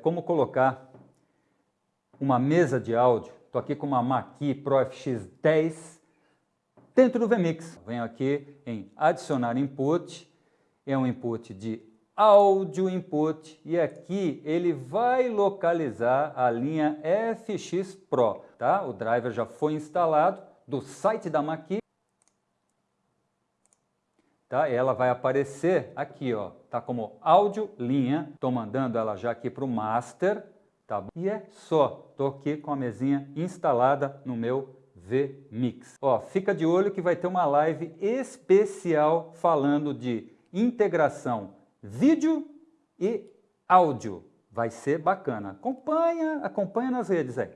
como colocar uma mesa de áudio. Estou aqui com uma Mackie Pro FX10 dentro do VMix. Venho aqui em adicionar input, é um input de áudio input e aqui ele vai localizar a linha FX Pro, tá? O driver já foi instalado do site da Mackie tá? Ela vai aparecer aqui, ó, tá como áudio linha. Estou mandando ela já aqui para o master, tá? E é só, estou aqui com a mesinha instalada no meu vMix. Ó, fica de olho que vai ter uma live especial falando de integração vídeo e áudio. Vai ser bacana. Acompanha, acompanha nas redes aí.